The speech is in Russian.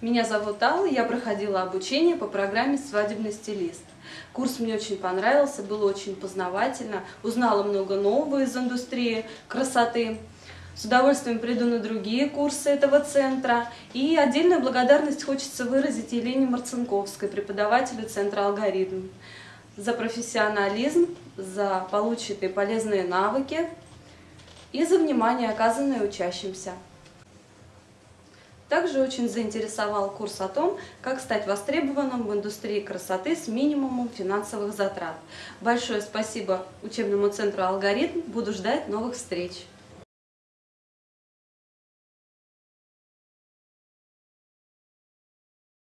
Меня зовут Алла, я проходила обучение по программе «Свадебный стилист». Курс мне очень понравился, было очень познавательно, узнала много нового из индустрии красоты. С удовольствием приду на другие курсы этого центра. И отдельную благодарность хочется выразить Елене Марцинковской, преподавателю Центра «Алгоритм», за профессионализм, за полученные полезные навыки и за внимание, оказанное учащимся. Также очень заинтересовал курс о том, как стать востребованным в индустрии красоты с минимумом финансовых затрат. Большое спасибо учебному центру «Алгоритм». Буду ждать новых встреч.